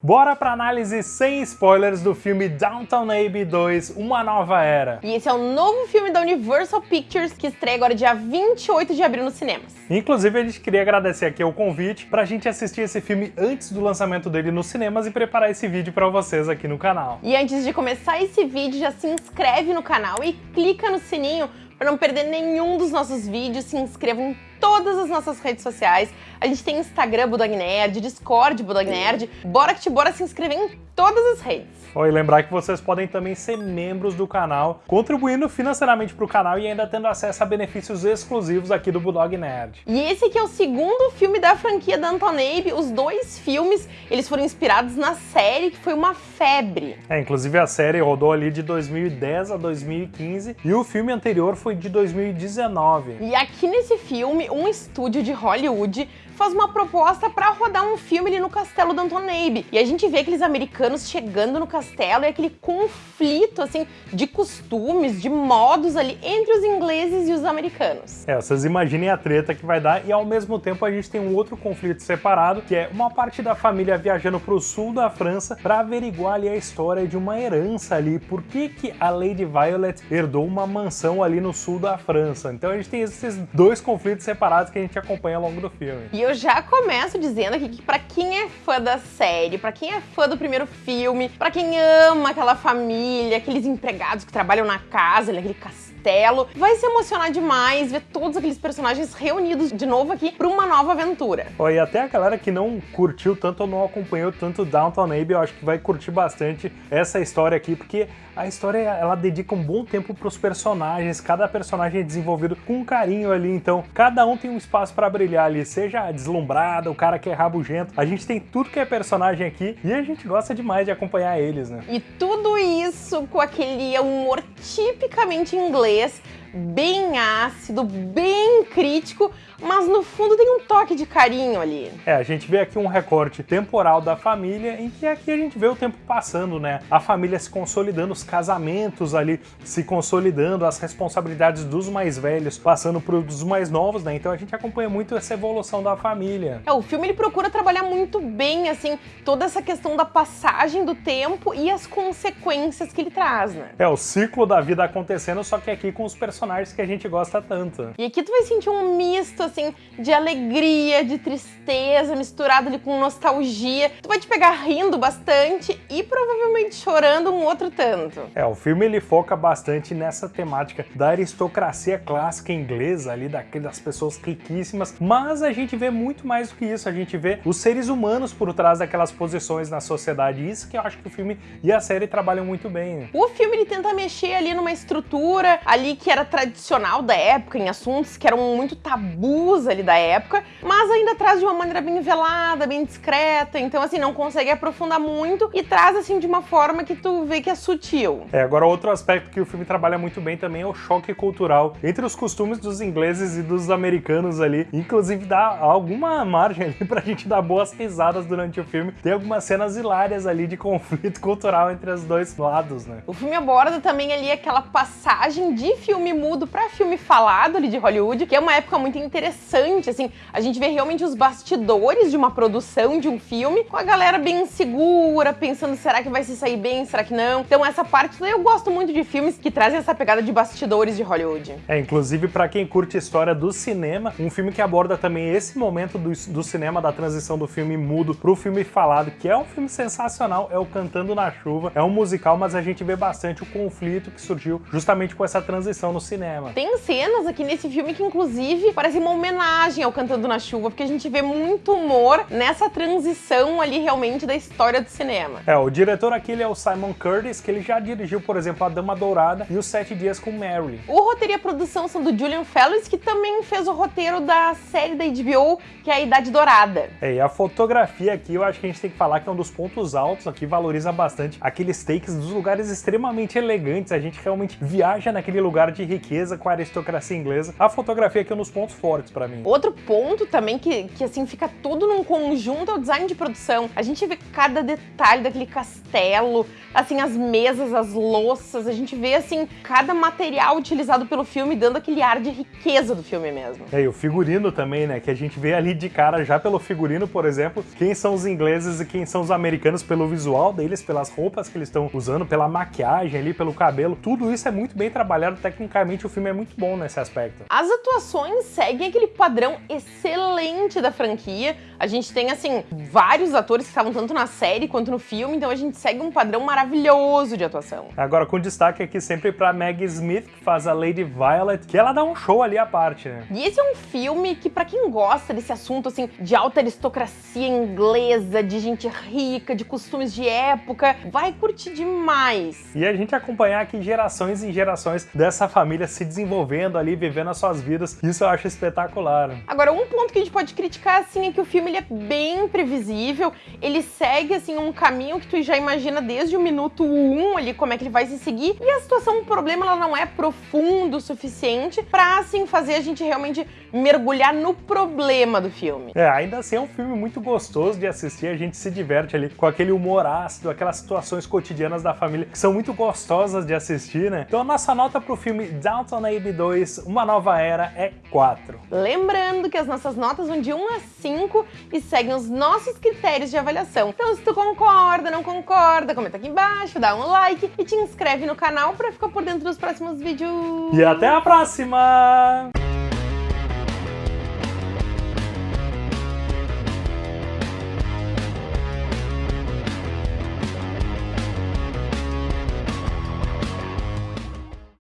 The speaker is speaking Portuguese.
Bora pra análise sem spoilers do filme Downton Abbey 2, Uma Nova Era. E esse é o novo filme da Universal Pictures que estreia agora dia 28 de abril nos cinemas. Inclusive a gente queria agradecer aqui o convite pra gente assistir esse filme antes do lançamento dele nos cinemas e preparar esse vídeo pra vocês aqui no canal. E antes de começar esse vídeo, já se inscreve no canal e clica no sininho para não perder nenhum dos nossos vídeos, se inscreva em todas as nossas redes sociais. A gente tem Instagram Budog Nerd, Discord Budog Nerd. Bora que te bora se inscrever em todas as redes. Oh, e lembrar que vocês podem também ser membros do canal, contribuindo financeiramente para o canal e ainda tendo acesso a benefícios exclusivos aqui do Bulldog Nerd. E esse aqui é o segundo filme da franquia da Abe. Os dois filmes, eles foram inspirados na série, que foi uma febre. É, inclusive a série rodou ali de 2010 a 2015 e o filme anterior foi de 2019. E aqui nesse filme, um estúdio de Hollywood faz uma proposta para rodar um filme ali no castelo do Abe. E a gente vê aqueles americanos chegando no castelo e aquele conflito, assim, de costumes, de modos ali entre os ingleses e os americanos. É, vocês imaginem a treta que vai dar e ao mesmo tempo a gente tem um outro conflito separado, que é uma parte da família viajando para o sul da França para averiguar ali a história de uma herança ali, por que que a Lady Violet herdou uma mansão ali no sul da França. Então a gente tem esses dois conflitos separados que a gente acompanha ao longo do filme. E eu já começo dizendo aqui que para quem é fã da série, para quem é fã do primeiro filme, para quem ama aquela família, aqueles empregados que trabalham na casa, aquele castelo, vai se emocionar demais ver todos aqueles personagens reunidos de novo aqui para uma nova aventura. Oh, e até a galera que não curtiu tanto ou não acompanhou tanto Downton Abbey, eu acho que vai curtir bastante essa história aqui, porque a história ela dedica um bom tempo para os personagens, cada personagem é desenvolvido com carinho ali, então cada um tem um espaço para brilhar ali, seja deslumbrado, o cara que é rabugento, a gente tem tudo que é personagem aqui e a gente gosta demais de acompanhar eles, né? E tudo isso com aquele humor tipicamente inglês, bem ácido, bem crítico, mas no fundo tem um toque de carinho ali. É, a gente vê aqui um recorte temporal da família, em que aqui a gente vê o tempo passando, né? A família se consolidando, os casamentos ali se consolidando, as responsabilidades dos mais velhos passando para os mais novos, né? Então a gente acompanha muito essa evolução da família. É, o filme ele procura trabalhar muito bem, assim, toda essa questão da passagem do tempo e as consequências que ele traz, né? É, o ciclo da vida acontecendo, só que aqui com os personagens que a gente gosta tanto. E aqui tu vai sentir um misto, assim, de alegria, de tristeza, misturado ali com nostalgia. Tu vai te pegar rindo bastante e provavelmente chorando um outro tanto. É, o filme ele foca bastante nessa temática da aristocracia clássica inglesa ali, daquelas pessoas riquíssimas, mas a gente vê muito mais do que isso, a gente vê os seres humanos por trás daquelas posições na sociedade, isso que eu acho que o filme e a série trabalham muito bem. O filme ele tenta mexer ali numa estrutura ali que era tradicional da época, em assuntos que eram muito tabus ali da época, mas ainda traz de uma maneira bem velada, bem discreta, então assim, não consegue aprofundar muito e traz assim de uma forma que tu vê que é sutil. É, agora outro aspecto que o filme trabalha muito bem também é o choque cultural entre os costumes dos ingleses e dos americanos ali, inclusive dá alguma margem ali pra gente dar boas risadas durante o filme. Tem algumas cenas hilárias ali de conflito cultural entre os dois lados, né? O filme aborda também ali aquela passagem de filme mudo para filme falado ali de Hollywood, que é uma época muito interessante, assim, a gente vê realmente os bastidores de uma produção de um filme, com a galera bem insegura, pensando será que vai se sair bem, será que não. Então essa parte eu gosto muito de filmes que trazem essa pegada de bastidores de Hollywood. É, inclusive para quem curte a história do cinema, um filme que aborda também esse momento do, do cinema, da transição do filme mudo pro filme falado, que é um filme sensacional, é o Cantando na Chuva, é um musical, mas a gente vê bastante o conflito que surgiu justamente com essa transição no cinema. Tem cenas aqui nesse filme que inclusive parecem uma homenagem ao Cantando na Chuva, porque a gente vê muito humor nessa transição ali realmente da história do cinema. É, o diretor aqui ele é o Simon Curtis, que ele já dirigiu, por exemplo, A Dama Dourada e Os Sete Dias com Mary. O roteiro e a produção são do Julian Fellows, que também fez o roteiro da série da HBO, que é a Idade Dourada. É, e a fotografia aqui, eu acho que a gente tem que falar que é um dos pontos altos aqui, valoriza bastante aqueles takes dos lugares extremamente elegantes, a gente realmente viaja naquele lugar de riqueza, com a aristocracia inglesa. A fotografia aqui é um dos pontos fortes para mim. Outro ponto também que, que assim fica tudo num conjunto é o design de produção. A gente vê cada detalhe daquele castelo, assim as mesas, as louças, a gente vê assim cada material utilizado pelo filme dando aquele ar de riqueza do filme mesmo. É, e o figurino também, né, que a gente vê ali de cara já pelo figurino, por exemplo, quem são os ingleses e quem são os americanos pelo visual deles, pelas roupas que eles estão usando, pela maquiagem ali, pelo cabelo, tudo isso é muito bem trabalhado, tecnicamente o filme é muito bom nesse aspecto. As atuações seguem aquele padrão excelente da franquia. A gente tem, assim, vários atores que estavam tanto na série quanto no filme, então a gente segue um padrão maravilhoso de atuação. Agora, com destaque aqui sempre pra Maggie Smith, que faz a Lady Violet, que ela dá um show ali à parte, né? E esse é um filme que, para quem gosta desse assunto, assim, de alta aristocracia inglesa, de gente rica, de costumes de época, vai curtir demais. E a gente acompanhar aqui gerações e gerações dessa família se desenvolvendo ali, vivendo as suas vidas, isso eu acho espetacular. Agora, um ponto que a gente pode criticar, assim, é que o filme ele é bem previsível, ele segue, assim, um caminho que tu já imagina desde o minuto 1 um, ali, como é que ele vai se seguir, e a situação, o problema, ela não é profundo o suficiente pra, assim, fazer a gente realmente mergulhar no problema do filme. É, ainda assim é um filme muito gostoso de assistir, a gente se diverte ali com aquele humor ácido, aquelas situações cotidianas da família que são muito gostosas de assistir, né? Então a nossa nota pro filme Downton Abbey 2, Uma Nova Era, é 4. Lembrando que as nossas notas vão de 1 a 5 e seguem os nossos critérios de avaliação. Então se tu concorda, não concorda, comenta aqui embaixo, dá um like e te inscreve no canal para ficar por dentro dos próximos vídeos. E até a próxima!